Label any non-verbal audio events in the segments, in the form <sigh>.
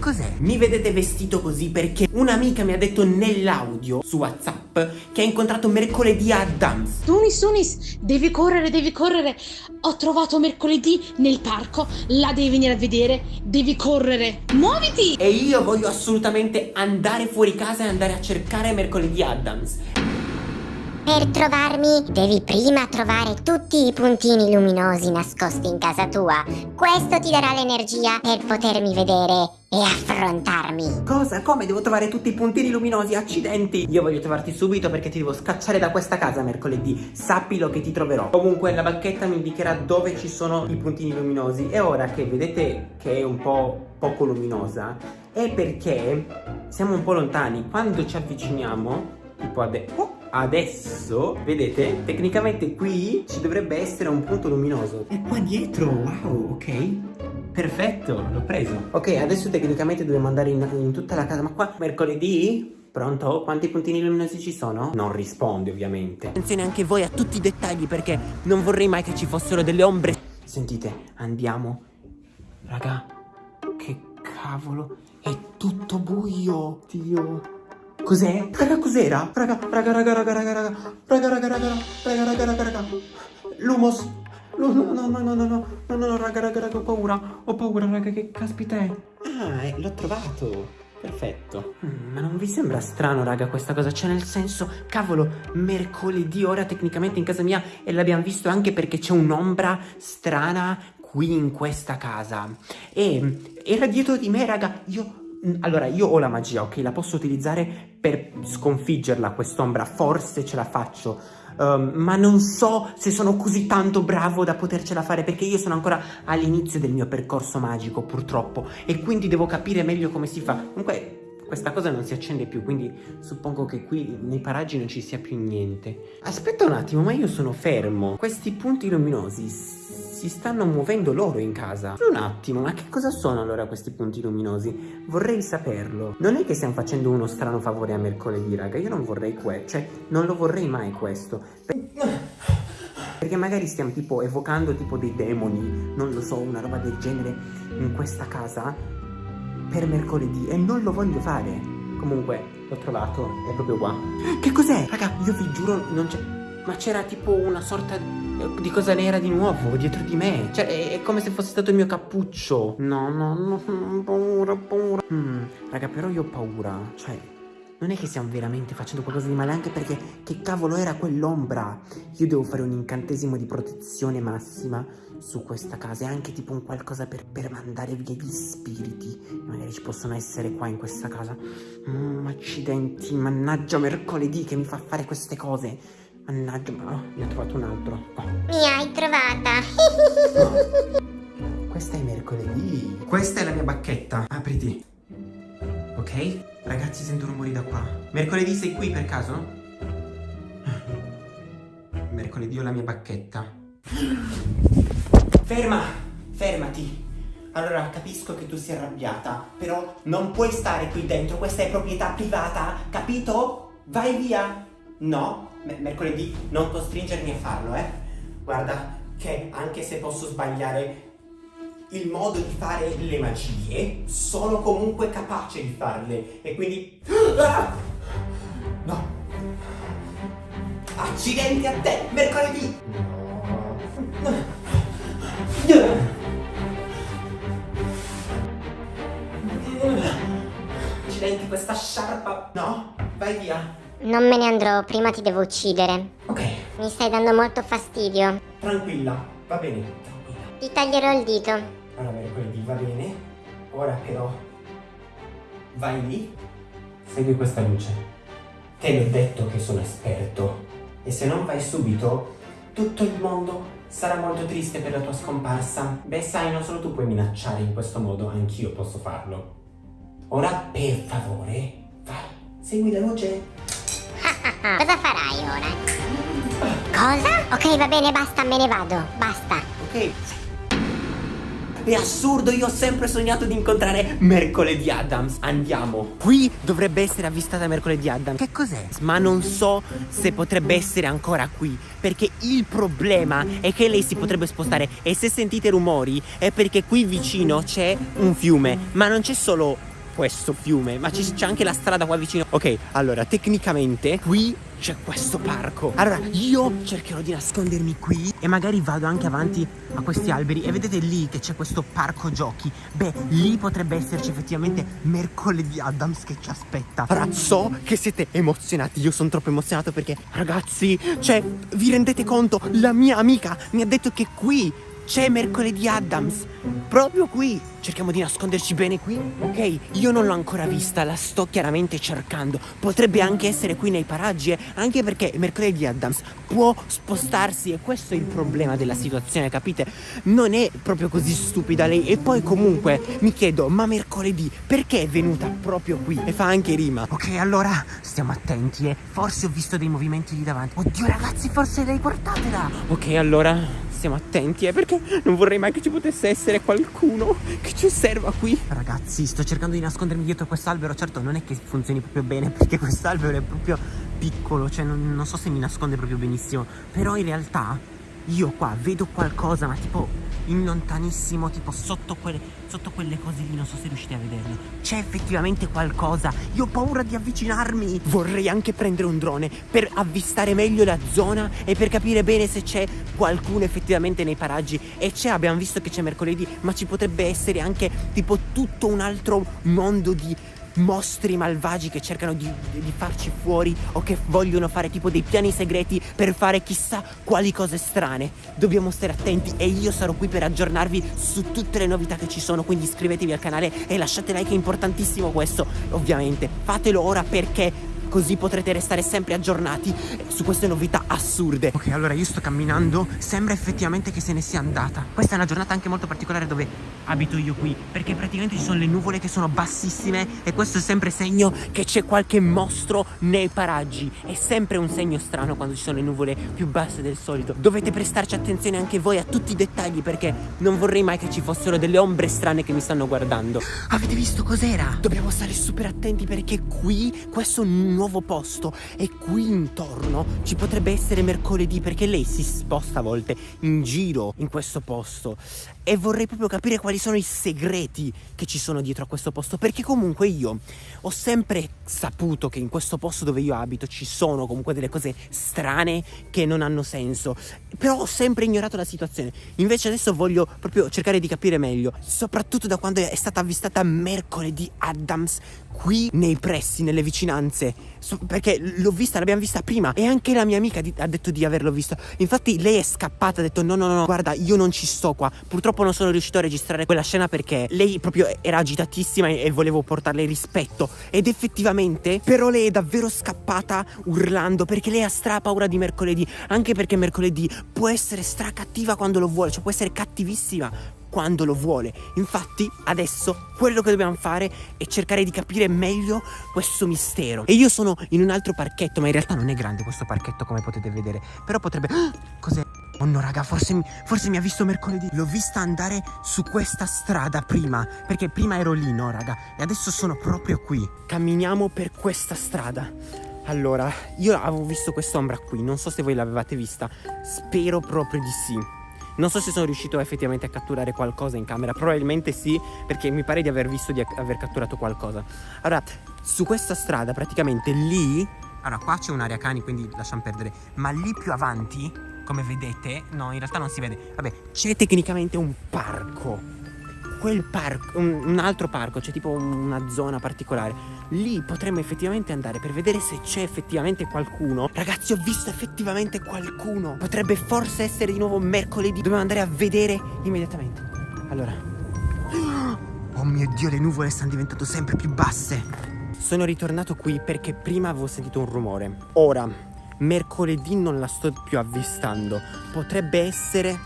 cos'è? Mi vedete vestito così perché un'amica mi ha detto nell'audio su WhatsApp che ha incontrato mercoledì Adams. Tunis, Tunis, devi correre, devi correre. Ho trovato mercoledì nel parco, la devi venire a vedere, devi correre. Muoviti! E io voglio assolutamente andare fuori casa e andare a cercare mercoledì Adams. Per trovarmi devi prima trovare tutti i puntini luminosi nascosti in casa tua. Questo ti darà l'energia per potermi vedere e affrontarmi. Cosa? Come? Devo trovare tutti i puntini luminosi? Accidenti! Io voglio trovarti subito perché ti devo scacciare da questa casa mercoledì. Sappilo che ti troverò. Comunque la bacchetta mi indicherà dove ci sono i puntini luminosi. E ora che vedete che è un po' poco luminosa, è perché siamo un po' lontani. Quando ci avviciniamo, tipo adesso... Oh! Adesso, vedete, tecnicamente qui ci dovrebbe essere un punto luminoso. È qua dietro, wow, ok. Perfetto, l'ho preso. Ok, adesso tecnicamente dobbiamo andare in, in tutta la casa, ma qua mercoledì Pronto? Quanti puntini luminosi ci sono? Non risponde ovviamente Attenzione anche voi a tutti i dettagli perché non vorrei mai che ci fossero delle ombre Sentite, andiamo Raga, che cavolo È tutto buio Dio Cos'è? Raga, cos'era? Raga, raga, raga, raga, raga, raga, raga, raga, raga, raga, raga, raga, raga, Lumos. No, no, no, no, no, no, no, no, no, raga, raga, raga, ho paura, ho paura, raga, che caspita è? Ah, eh, l'ho trovato. Perfetto. Mm, ma non vi sembra strano, raga, questa cosa? Cioè, nel senso, cavolo, mercoledì ora tecnicamente in casa mia e l'abbiamo visto anche perché c'è un'ombra strana qui in questa casa. E era dietro di me, raga, io Mm, allora, io ho la magia, ok? La posso utilizzare per sconfiggerla quest'ombra, forse ce la faccio. Um, ma non so se sono così tanto bravo da potercela fare perché io sono ancora all'inizio del mio percorso magico purtroppo e quindi devo capire meglio come si fa. Comunque questa cosa non si accende più, quindi suppongo che qui nei paraggi non ci sia più niente. Aspetta un attimo, ma io sono fermo. Questi punti luminosi si stanno muovendo loro in casa. Un attimo, ma che cosa sono allora questi punti luminosi? Vorrei saperlo. Non è che stiamo facendo uno strano favore a mercoledì, raga. Io non vorrei questo. Cioè, non lo vorrei mai questo. Perché magari stiamo tipo evocando tipo dei demoni, non lo so, una roba del genere in questa casa per mercoledì e non lo voglio fare. Comunque, l'ho trovato, è proprio qua. Che cos'è? Raga, io vi giuro, non c'è... Ma c'era tipo una sorta di cosa nera di nuovo dietro di me. Cioè, è, come se fosse stato il mio cappuccio. No, no, no, paura, paura. Hmm, raga, però io ho paura. Cioè, non è che stiamo veramente facendo qualcosa di male, anche perché che cavolo era quell'ombra? Io devo fare un incantesimo di protezione massima su questa casa e anche tipo un qualcosa per, per mandare via gli spiriti. Magari ci possono essere qua in questa casa. Mm, accidenti, mannaggia mercoledì che mi fa fare queste cose. Mannaggia, ma oh, ne ho trovato un altro. Oh. Mi hai trovata. oh. <laughs> Questa è mercoledì. Questa è la mia bacchetta. Apriti. Ok? Ragazzi, sento rumori da qua. Mercoledì sei qui per caso? Mercoledì ho la mia bacchetta. Ferma! Fermati! Allora, capisco che tu sia arrabbiata, però non puoi stare qui dentro, questa è proprietà privata, capito? Vai via! No, mercoledì non costringermi a farlo, eh? Guarda che anche se posso sbagliare il modo di fare le magie, sono comunque capace di farle e quindi... Ah! <gasps> No! Accidenti a te, mercoledì! Accidenti questa sciarpa... No, vai via! Non me ne andrò, prima ti devo uccidere. Ok. Mi stai dando molto fastidio. Tranquilla, va bene, tranquilla. Ti taglierò il dito. Va bene. Ora però vai lì, segui questa luce. Te l'ho detto che sono esperto. E se non vai subito, tutto il mondo sarà molto triste per la tua scomparsa. Beh, sai, non solo tu puoi minacciare in questo modo, anch'io posso farlo. Ora, per favore, vai, segui la luce. <laughs> Cosa farai ora? Cosa? Ok, va bene, basta, me ne vado. Basta. Ok. È assurdo, io ho sempre sognato di incontrare Mercoledì Adams. Andiamo. Qui dovrebbe essere avvistata Mercoledì Adams. Che cos'è? Ma non so se potrebbe essere ancora qui Perché il problema è che lei si potrebbe spostare. E se sentite rumori è perché qui vicino c'è un fiume. Ma non c'è solo questo fiume, ma c'è anche la strada qua vicino. Ok, allora, tecnicamente qui c'è questo parco. Allora, io cercherò di nascondermi qui e magari vado anche avanti a questi alberi e vedete lì che c'è questo parco giochi. Beh, lì potrebbe esserci effettivamente mercoledì Adams che ci aspetta. Allora, so che siete emozionati, io sono troppo emozionato perché, ragazzi, cioè, vi rendete conto? La mia amica mi ha detto che qui c'è mercoledì Adams. Proprio qui. Cerchiamo di nasconderci bene qui Ok, io non l'ho ancora vista La sto chiaramente cercando. Potrebbe anche essere qui nei paraggi eh? Anche perché mercoledì Adams può spostarsi E questo è il problema della situazione, capite? Non è proprio così stupida lei. E poi comunque mi chiedo Ma mercoledì perché è venuta proprio qui? E fa anche rima. Ok, allora stiamo attenti eh. Forse ho visto dei movimenti lì davanti. Oddio ragazzi, forse lei portatela Ok, allora stiamo attenti, eh, perché non vorrei mai che ci potesse essere qualcuno che ci osserva qui. Ragazzi, sto cercando di nascondermi dietro quest'albero, certo non è che funzioni proprio bene, <laughs> perché quest'albero è proprio piccolo, cioè non, non so se mi nasconde proprio benissimo, però in realtà io qua vedo qualcosa, ma tipo in lontanissimo, tipo sotto quelle, sotto quelle cose lì, non so se riuscite a vederle. C'è effettivamente qualcosa. Io ho paura di avvicinarmi. Vorrei anche prendere un drone per avvistare meglio la zona e per capire bene se c'è qualcuno effettivamente nei paraggi. E c'è, abbiamo visto che c'è mercoledì, ma ci potrebbe essere anche tipo tutto un altro mondo di mostri malvagi che cercano di, di, farci fuori o che vogliono fare tipo dei piani segreti per fare chissà quali cose strane. Dobbiamo stare attenti e io sarò qui per aggiornarvi su tutte le novità che ci sono, quindi iscrivetevi al canale e lasciate like, è importantissimo questo, ovviamente. Fatelo ora perché così potrete restare sempre aggiornati su queste novità assurde. Ok, allora io sto camminando, sembra effettivamente che se ne sia andata. Questa è una giornata anche molto particolare dove abito io qui, perché praticamente ci sono le nuvole che sono bassissime e questo è sempre segno che c'è qualche mostro nei paraggi. È sempre un segno strano quando ci sono le nuvole più basse del solito. Dovete prestarci attenzione anche voi a tutti i dettagli perché non vorrei mai che ci fossero delle ombre strane che mi stanno guardando. Avete visto cos'era? Dobbiamo stare super attenti perché qui questo non nuovo posto. E qui intorno ci potrebbe essere mercoledì perché lei si sposta a volte in giro in questo posto. E vorrei proprio capire quali sono i segreti che ci sono dietro a questo posto perché comunque io ho sempre saputo che in questo posto dove io abito ci sono comunque delle cose strane che non hanno senso. Però ho sempre ignorato la situazione. Invece adesso voglio proprio cercare di capire meglio soprattutto da quando è stata avvistata mercoledì Adams qui nei pressi, nelle vicinanze perché l'ho vista, l'abbiamo vista prima. E anche la mia amica di, ha detto di averlo visto. Infatti lei è scappata, ha detto no no no guarda io non ci sto qua. Purtroppo non sono riuscito a registrare quella scena perché lei proprio era agitatissima e, e volevo portarle rispetto. Ed effettivamente però lei è davvero scappata urlando perché lei ha stra paura di mercoledì. Anche perché mercoledì può essere stra cattiva quando lo vuole cioè può essere cattivissima quando lo vuole. Infatti, adesso quello che dobbiamo fare è cercare di capire meglio questo mistero. E io sono in un altro parchetto, ma in realtà non è grande questo parchetto come potete vedere. Però potrebbe... <gasps> Cos'è? Oh no raga, forse, forse mi ha visto mercoledì L'ho vista andare su questa strada prima Perché prima ero lì, no raga E adesso sono proprio qui Camminiamo per questa strada Allora, io avevo visto quest'ombra qui Non so se voi l'avevate vista Spero proprio di sì non so se sono riuscito effettivamente a catturare qualcosa in camera, probabilmente sì, perché mi pare di aver visto di aver catturato qualcosa. Allora, su questa strada praticamente lì... Allora, qua c'è un'area cani, quindi lasciamo perdere. Ma lì più avanti, come vedete, no, in realtà non si vede. Vabbè, c'è tecnicamente un parco quel parco, un, un altro parco, c'è tipo una zona particolare. Lì potremmo effettivamente andare per vedere se c'è effettivamente qualcuno. Ragazzi, ho visto effettivamente qualcuno. Potrebbe forse essere di nuovo mercoledì. Dobbiamo andare a vedere immediatamente. Allora. <gasps> Oh mio Dio, le nuvole stanno diventando sempre più basse. Sono ritornato qui perché prima avevo sentito un rumore. Ora, mercoledì non la sto più avvistando. Potrebbe essere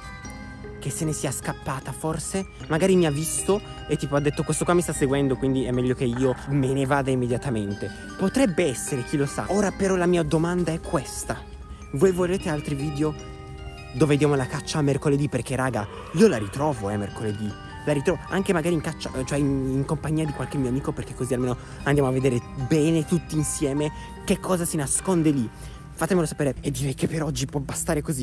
che se ne sia scappata forse Magari mi ha visto e tipo ha detto questo qua mi sta seguendo quindi è meglio che io me ne vada immediatamente Potrebbe essere, chi lo sa Ora però la mia domanda è questa Voi volete altri video dove vediamo la caccia a mercoledì? Perché raga, io la ritrovo eh mercoledì la ritrovo anche magari in caccia, cioè in, in, compagnia di qualche mio amico perché così almeno andiamo a vedere bene tutti insieme che cosa si nasconde lì. Fatemelo sapere e direi che per oggi può bastare così.